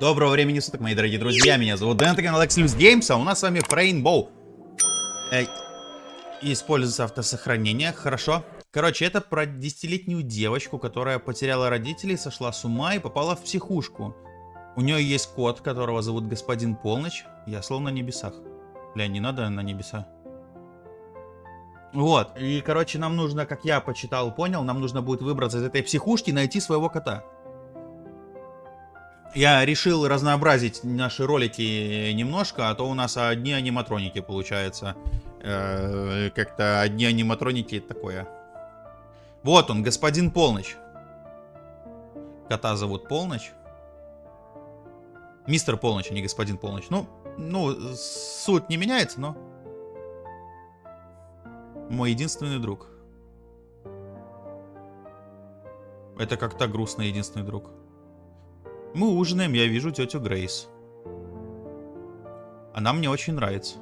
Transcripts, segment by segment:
Доброго времени суток, мои дорогие друзья. Меня зовут Дэн, это канал Exlus Games, а у нас с вами Rainbow. Э, используется автосохранение, хорошо. Короче, это про десятилетнюю девочку, которая потеряла родителей, сошла с ума и попала в психушку. У нее есть кот, которого зовут Господин Полночь. Я словно на небесах. Бля, не надо на небеса. Вот, и, короче, нам нужно, как я почитал, понял, нам нужно будет выбраться из этой психушки и найти своего кота. Я решил разнообразить наши ролики немножко, а то у нас одни аниматроники получается. Э, Как-то одни аниматроники такое. Вот он, господин Полночь. Кота зовут Полночь. Мистер Полночь, а не господин Полночь. Ну, ну, суть не меняется, но... Мой единственный друг. Это как-то грустно, единственный друг. Мы ужинаем, я вижу тетю Грейс. Она мне очень нравится.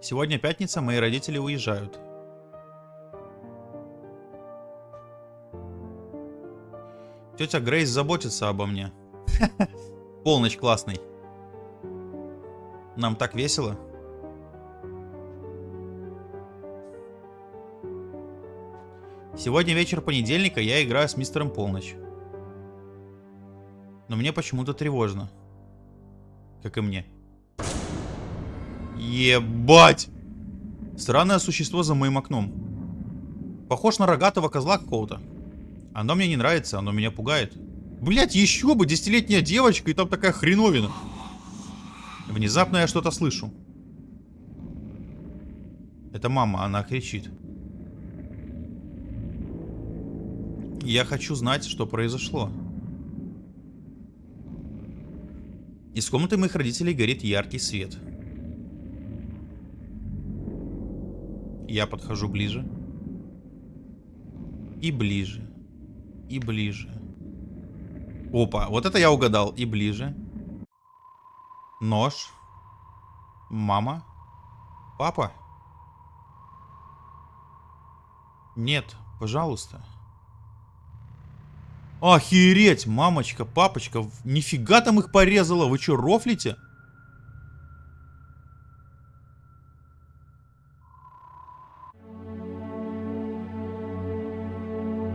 Сегодня пятница, мои родители уезжают. Тетя Грейс заботится обо мне. Полночь классный. Нам так весело. Сегодня вечер понедельника, я играю с мистером Полночь. Но мне почему-то тревожно. Как и мне. Ебать! Странное существо за моим окном. Похож на рогатого козла какого-то. Оно мне не нравится, оно меня пугает. Блять, еще бы, десятилетняя девочка, и там такая хреновина. Внезапно я что-то слышу. Это мама, она кричит. Я хочу знать, что произошло. Из комнаты моих родителей горит яркий свет. Я подхожу ближе. И ближе. И ближе. Опа, вот это я угадал. И ближе. Нож. Мама. Папа. Нет, пожалуйста. Охереть, мамочка, папочка, нифига там их порезала, вы что, рофлите?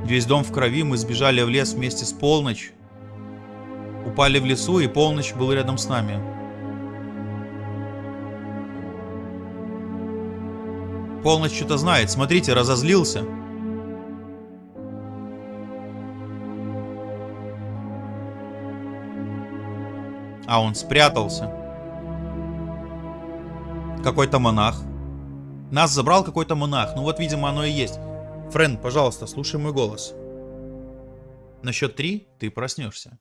Весь дом в крови, мы сбежали в лес вместе с полночь. Упали в лесу, и полночь был рядом с нами. Полночь что-то знает, смотрите, разозлился. А он спрятался. Какой-то монах. Нас забрал какой-то монах. Ну вот, видимо, оно и есть. Френ, пожалуйста, слушай мой голос. На счет три ты проснешься.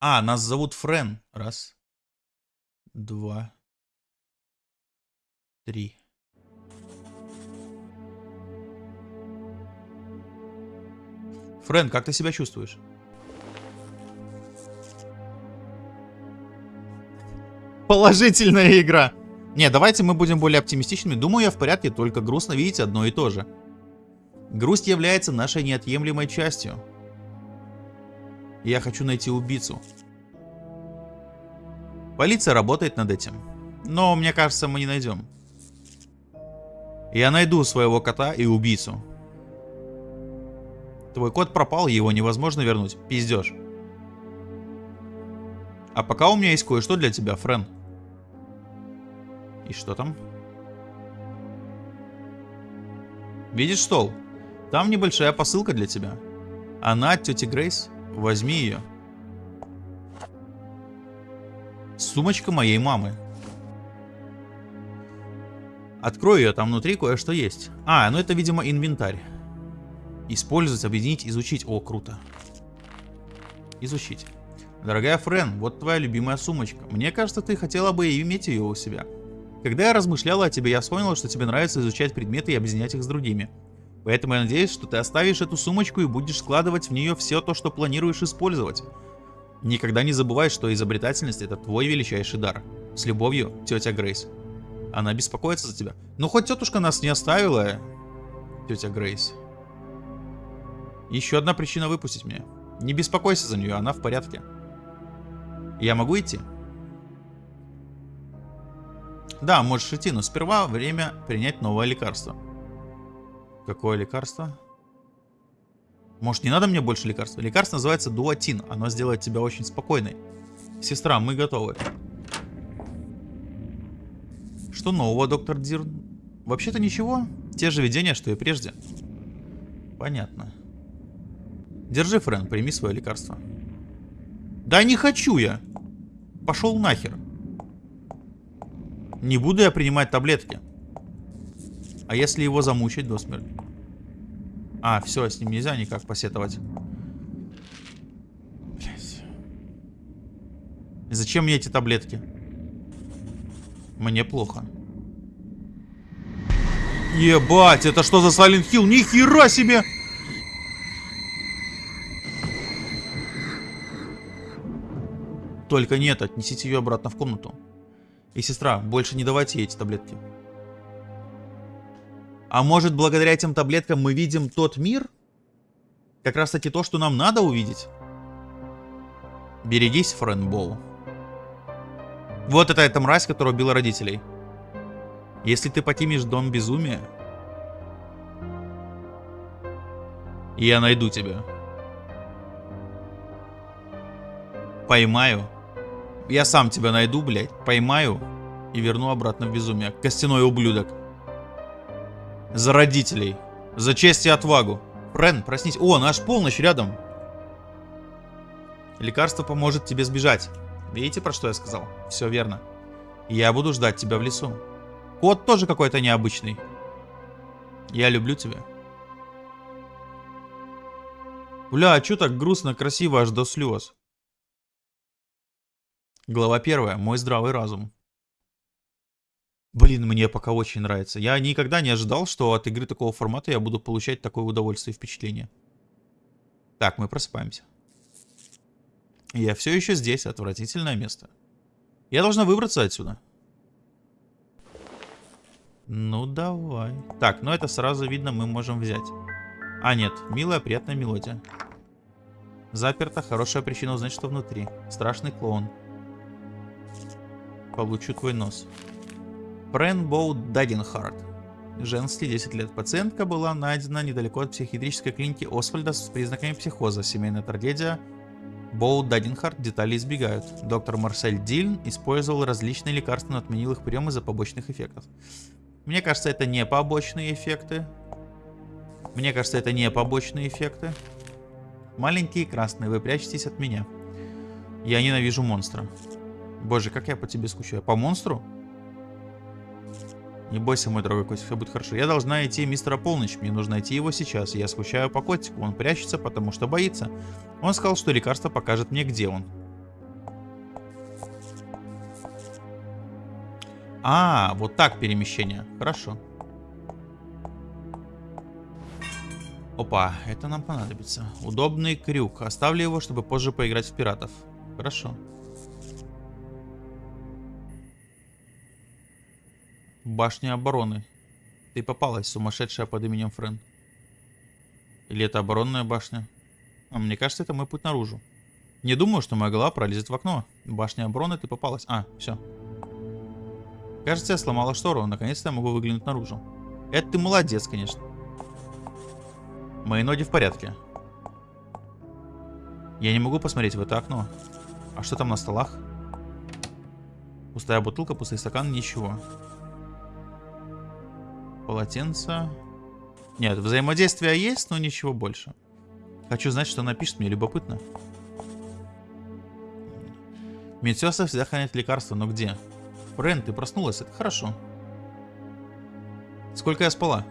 А, нас зовут Френ. Раз. Два. Три. Френ, как ты себя чувствуешь? Положительная игра. Не, давайте мы будем более оптимистичными. Думаю, я в порядке, только грустно видеть одно и то же. Грусть является нашей неотъемлемой частью. Я хочу найти убийцу. Полиция работает над этим. Но, мне кажется, мы не найдем. Я найду своего кота и убийцу. Твой кот пропал, его невозможно вернуть. Пиздешь. А пока у меня есть кое-что для тебя, Френ. И что там? Видишь стол? Там небольшая посылка для тебя. Она от тети Грейс. Возьми ее. Сумочка моей мамы. Открою ее, там внутри кое-что есть. А, ну это, видимо, инвентарь. Использовать, объединить, изучить. О, круто. Изучить. Дорогая Френ, вот твоя любимая сумочка. Мне кажется, ты хотела бы иметь ее у себя. Когда я размышляла о тебе, я вспомнила, что тебе нравится изучать предметы и объединять их с другими. Поэтому я надеюсь, что ты оставишь эту сумочку и будешь складывать в нее все то, что планируешь использовать. Никогда не забывай, что изобретательность это твой величайший дар. С любовью, тетя Грейс. Она беспокоится за тебя. Ну хоть тетушка нас не оставила, тетя Грейс. Еще одна причина выпустить меня. Не беспокойся за нее, она в порядке. Я могу идти? Да, можешь идти, но сперва время принять новое лекарство. Какое лекарство? Может, не надо мне больше лекарства? Лекарство называется дуатин. Оно сделает тебя очень спокойной. Сестра, мы готовы. Что нового, доктор Дирн? Вообще-то ничего. Те же видения, что и прежде. Понятно. Держи, Френ, прими свое лекарство. Да не хочу я. Пошел нахер. Не буду я принимать таблетки. А если его замучить до смерти? А, все, с ним нельзя никак посетовать. Блять. Зачем мне эти таблетки? Мне плохо. Ебать, это что за Silent Hill? Нихера себе! Только нет, отнесите ее обратно в комнату. И сестра, больше не давайте ей эти таблетки. А может, благодаря этим таблеткам мы видим тот мир? Как раз таки то, что нам надо увидеть. Берегись, Френбоу. Вот это эта мразь, которая убила родителей. Если ты покинешь дом безумия, я найду тебя. Поймаю я сам тебя найду, блядь, поймаю и верну обратно в безумие. Костяной ублюдок. За родителей. За честь и отвагу. Френ, проснись. О, наш полночь рядом. Лекарство поможет тебе сбежать. Видите, про что я сказал? Все верно. Я буду ждать тебя в лесу. Кот тоже какой-то необычный. Я люблю тебя. Бля, а чё так грустно, красиво аж до слез? Глава первая. Мой здравый разум. Блин, мне пока очень нравится. Я никогда не ожидал, что от игры такого формата я буду получать такое удовольствие и впечатление. Так, мы просыпаемся. Я все еще здесь, отвратительное место. Я должна выбраться отсюда. Ну, давай. Так, ну это сразу видно мы можем взять. А, нет, милая, приятная мелодия. Заперто, хорошая причина узнать, что внутри. Страшный клоун. Получу твой нос. Бренбоу Дадинхарт. Женский, 10 лет. Пациентка была найдена недалеко от психиатрической клиники Освальда с признаками психоза. Семейная трагедия. Боу Дадинхарт детали избегают. Доктор Марсель Дильн использовал различные лекарства, но отменил их прием из-за побочных эффектов. Мне кажется, это не побочные эффекты. Мне кажется, это не побочные эффекты. Маленькие красные, вы прячетесь от меня. Я ненавижу монстра. Боже, как я по тебе скучаю. По монстру? Не бойся, мой дорогой котик, все будет хорошо. Я должна найти мистера Полночь. Мне нужно найти его сейчас. Я скучаю по котику. Он прячется, потому что боится. Он сказал, что лекарство покажет мне, где он. А, вот так перемещение. Хорошо. Опа, это нам понадобится. Удобный крюк. Оставлю его, чтобы позже поиграть в пиратов. Хорошо. Башня обороны. Ты попалась, сумасшедшая под именем Френ. Или это оборонная башня? А мне кажется, это мой путь наружу. Не думаю, что моя голова пролезет в окно. Башня обороны, ты попалась. А, все. Кажется, я сломала штору. Наконец-то я могу выглянуть наружу. Это ты молодец, конечно. Мои ноги в порядке. Я не могу посмотреть в это окно. А что там на столах? Пустая бутылка, пустый стакан, ничего. Полотенце. Нет, взаимодействие есть, но ничего больше. Хочу знать, что напишет, мне любопытно. Медсесtra всегда хранит лекарства, но где? Френ, ты проснулась, это хорошо. Сколько я спала?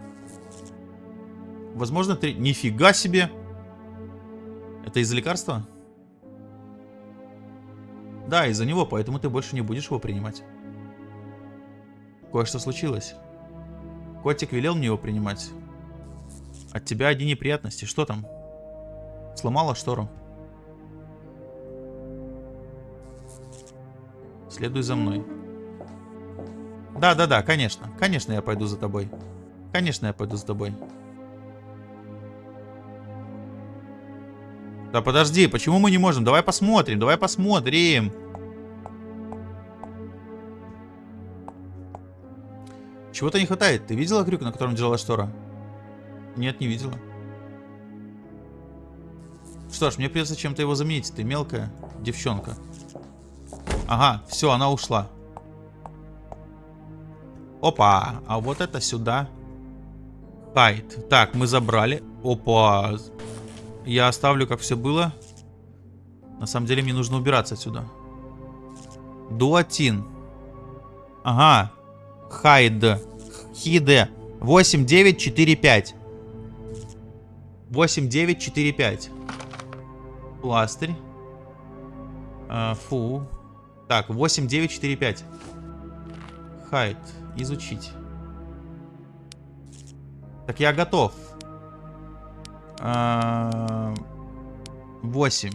Возможно, три... Нифига себе! Это из-за лекарства? Да, из-за него, поэтому ты больше не будешь его принимать. Кое-что случилось. Котик велел мне его принимать. От тебя одни неприятности. Что там? Сломала штору. Следуй за мной. Да-да-да, конечно. Конечно, я пойду за тобой. Конечно, я пойду за тобой. Да подожди, почему мы не можем? Давай посмотрим, давай посмотрим. Чего-то не хватает. Ты видела крюк, на котором держалась штора? Нет, не видела. Что ж, мне придется чем-то его заменить. Ты мелкая девчонка. Ага, все, она ушла. Опа, а вот это сюда. Хайт. Так, мы забрали. Опа. Я оставлю, как все было. На самом деле, мне нужно убираться отсюда. Дуатин. Ага. Хайд. Хиде. 8, 9, 4, 5. 8, 9, 4, 5. Пластырь. А, фу. Так, 8, 9, 4, 5. Хайд. Изучить. Так, я готов. А, 8,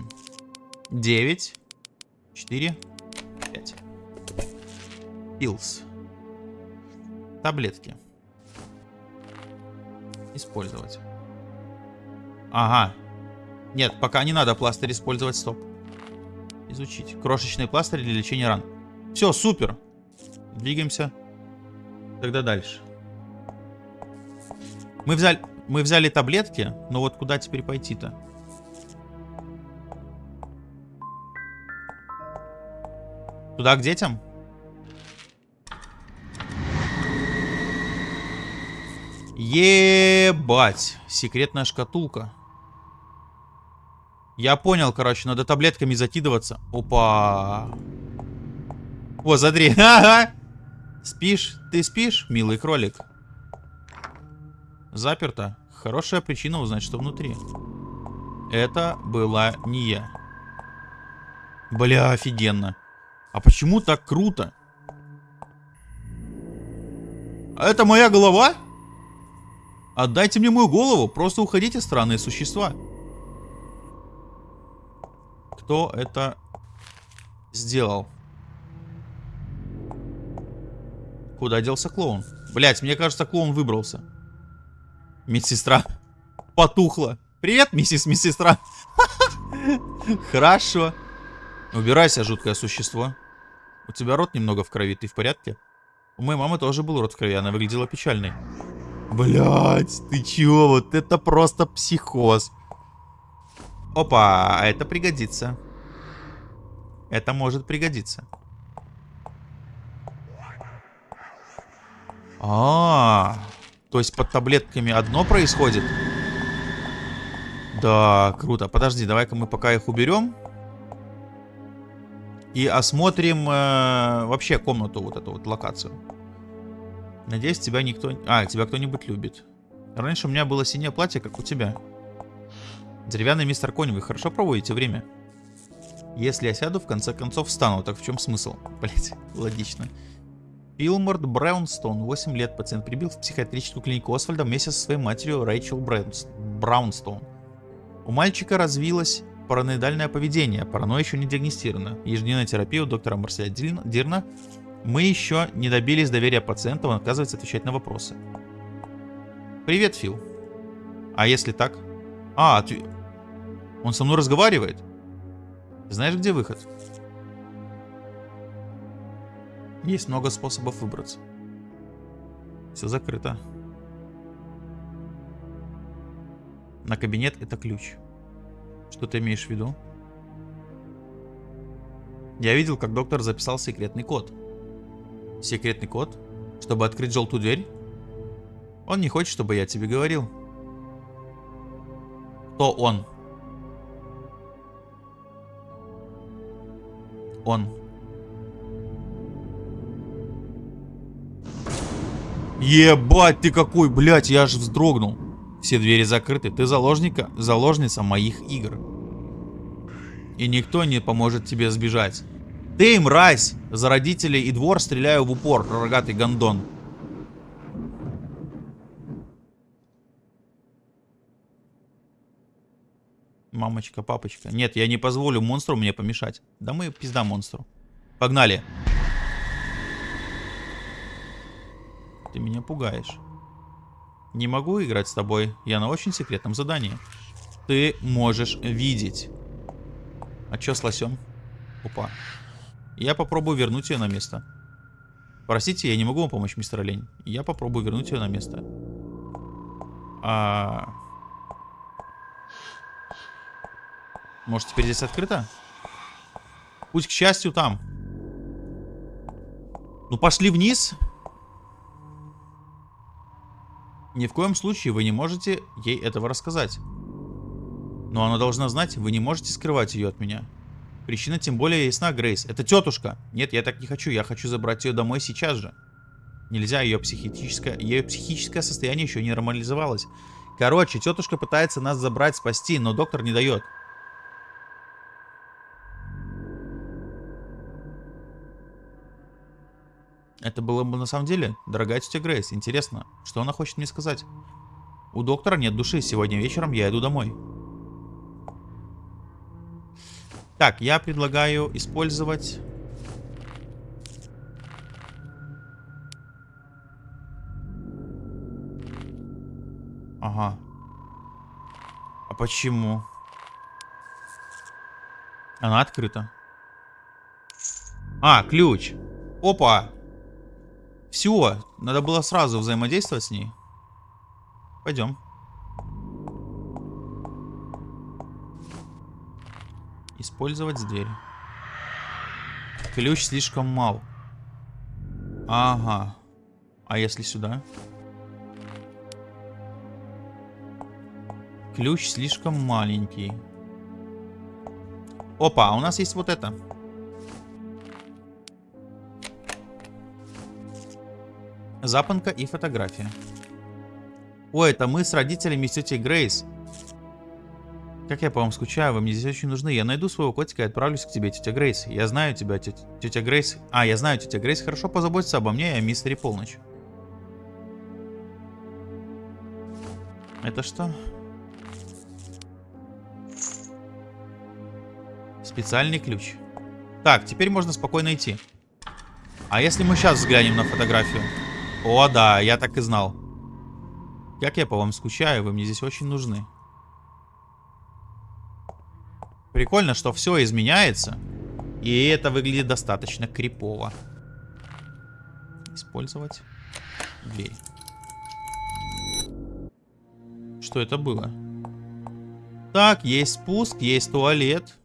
9, 4, 5. Пилс. Таблетки. Использовать. Ага. Нет, пока не надо пластырь использовать, стоп. Изучить. Крошечный пластырь для лечения ран. Все, супер. Двигаемся. Тогда дальше. Мы взяли, мы взяли таблетки, но вот куда теперь пойти-то? Туда к детям? Ебать. Секретная шкатулка. Я понял, короче, надо таблетками закидываться. Опа. О, смотри. Ага. Спишь? Ты спишь, милый кролик? Заперто. Хорошая причина узнать, что внутри. Это была не я. Бля, офигенно. А почему так круто? Это моя голова? Отдайте мне мою голову, просто уходите, странные существа. Кто это сделал? Куда делся клоун? Блять, мне кажется, клоун выбрался. Медсестра потухла. Привет, миссис медсестра. Хорошо. Убирайся, жуткое существо. У тебя рот немного в крови, ты в порядке? У моей мамы тоже был рот в крови, она выглядела печальной. Блять, ты чё? Вот это просто психоз. Опа, это пригодится. Это может пригодиться. А, -а, а, то есть под таблетками одно происходит? Да, круто. Подожди, давай-ка мы пока их уберем. И осмотрим э, вообще комнату, вот эту вот локацию. Надеюсь, тебя никто... А, тебя кто-нибудь любит. Раньше у меня было синее платье, как у тебя. Деревянный мистер Конь, вы хорошо проводите время? Если я сяду, в конце концов встану. Так в чем смысл? Блять, логично. Пилморд Браунстон, 8 лет, пациент прибил в психиатрическую клинику Освальда вместе со своей матерью Рэйчел Браунстон. У мальчика развилось параноидальное поведение, паранойя еще не диагностирована. Ежедневная терапия у доктора Марселя Дирна мы еще не добились доверия пациента, он отказывается отвечать на вопросы. Привет, Фил. А если так? А, ты... он со мной разговаривает? Знаешь, где выход? Есть много способов выбраться. Все закрыто. На кабинет это ключ. Что ты имеешь в виду? Я видел, как доктор записал секретный код. Секретный код? Чтобы открыть желтую дверь? Он не хочет, чтобы я тебе говорил. Кто он? Он. Ебать ты какой, блядь, я аж вздрогнул. Все двери закрыты. Ты заложника, заложница моих игр. И никто не поможет тебе сбежать. Ты, мразь! За родителей и двор стреляю в упор, рогатый гондон. Мамочка, папочка. Нет, я не позволю монстру мне помешать. Да мы пизда монстру. Погнали. Ты меня пугаешь. Не могу играть с тобой. Я на очень секретном задании. ты можешь видеть. А чё с лосем? Опа. Я попробую вернуть ее на место. Простите, я не могу вам помочь, мистер Олень. Я попробую вернуть ее на место. А... Может, теперь здесь открыто? Пусть, к счастью, там. Ну, пошли вниз. Ни в коем случае вы не можете ей этого рассказать. Но она должна знать, вы не можете скрывать ее от меня. Причина тем более ясна, Грейс. Это тетушка. Нет, я так не хочу. Я хочу забрать ее домой сейчас же. Нельзя, ее психическое, ее психическое состояние еще не нормализовалось. Короче, тетушка пытается нас забрать, спасти, но доктор не дает. Это было бы на самом деле, дорогая тетя Грейс. Интересно, что она хочет мне сказать? У доктора нет души. Сегодня вечером я иду домой. Так, я предлагаю использовать... Ага. А почему? Она открыта. А, ключ. Опа. Все, надо было сразу взаимодействовать с ней. Пойдем. Использовать дверь. Ключ слишком мал. Ага. А если сюда? Ключ слишком маленький. Опа, а у нас есть вот это. Запонка и фотография. Ой, это мы с родителями тетей Грейс. Как я по вам скучаю, вы мне здесь очень нужны. Я найду своего котика и отправлюсь к тебе, тетя Грейс. Я знаю тебя, тетя, тетя Грейс. А, я знаю, тетя Грейс хорошо позаботится обо мне и о мистере Полночь. Это что? Специальный ключ. Так, теперь можно спокойно идти. А если мы сейчас взглянем на фотографию? О, да, я так и знал. Как я по вам скучаю, вы мне здесь очень нужны. Прикольно, что все изменяется. И это выглядит достаточно крипово. Использовать дверь. Что это было? Так, есть спуск, есть туалет.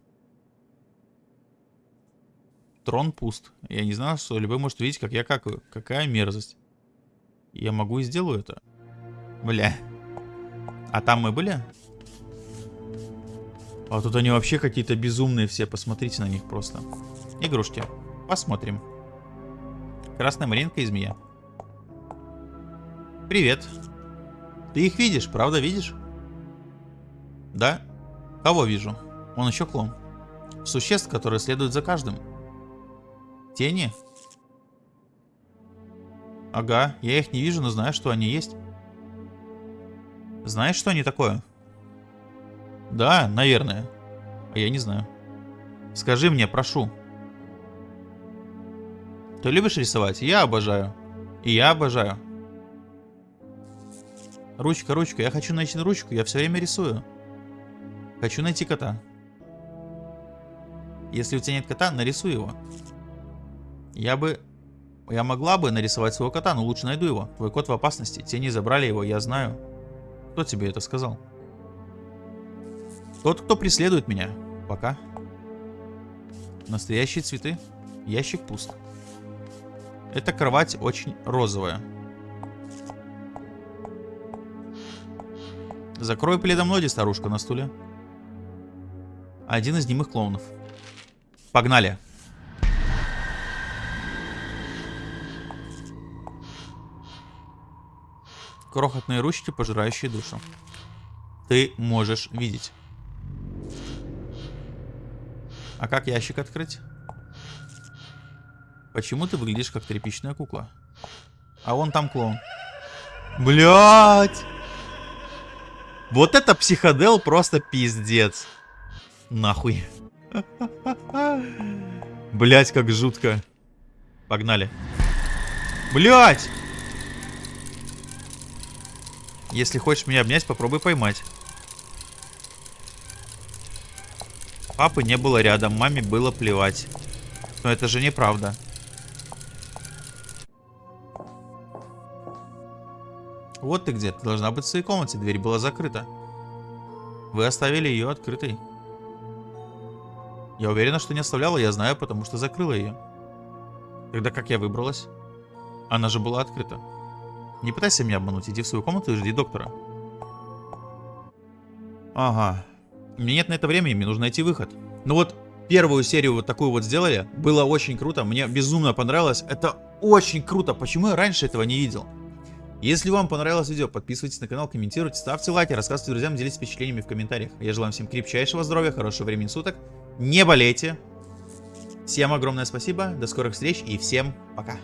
Трон пуст. Я не знаю, что любой может увидеть, как я какаю. Какая мерзость. Я могу и сделаю это. Бля. А там мы были? А тут они вообще какие-то безумные все. Посмотрите на них просто. Игрушки. Посмотрим. Красная малинка и змея. Привет. Ты их видишь, правда видишь? Да? Кого вижу? Он еще клон. Существ, которые следуют за каждым. Тени? Ага, я их не вижу, но знаю, что они есть. Знаешь, что они такое? Да, наверное. А я не знаю. Скажи мне, прошу. Ты любишь рисовать? Я обожаю. И я обожаю. Ручка, ручка. Я хочу найти ручку. Я все время рисую. Хочу найти кота. Если у тебя нет кота, нарисуй его. Я бы... Я могла бы нарисовать своего кота, но лучше найду его. Твой кот в опасности. Тени забрали его, я знаю. Кто тебе это сказал? Тот, кто преследует меня. Пока. Настоящие цветы. Ящик пуст. Эта кровать очень розовая. Закрой пледом ноги, старушка на стуле. Один из немых клоунов. Погнали. Крохотные ручки, пожирающие душу. Ты можешь видеть. А как ящик открыть? Почему ты выглядишь как тряпичная кукла? А вон там клоун. Блять! Вот это психодел просто пиздец. Нахуй. Блять, как жутко. Погнали. Блять! Если хочешь меня обнять, попробуй поймать. Папы не было рядом, маме было плевать. Но это же неправда. Вот ты где, ты должна быть в своей комнате, дверь была закрыта. Вы оставили ее открытой. Я уверена, что не оставляла, я знаю, потому что закрыла ее. Тогда как я выбралась? Она же была открыта. Не пытайся меня обмануть, иди в свою комнату и жди доктора. Ага. У меня нет на это времени, мне нужно найти выход. Ну вот, первую серию вот такую вот сделали, было очень круто, мне безумно понравилось. Это очень круто, почему я раньше этого не видел? Если вам понравилось видео, подписывайтесь на канал, комментируйте, ставьте лайки, рассказывайте друзьям, делитесь впечатлениями в комментариях. Я желаю всем крепчайшего здоровья, хорошего времени суток, не болейте. Всем огромное спасибо, до скорых встреч и всем пока.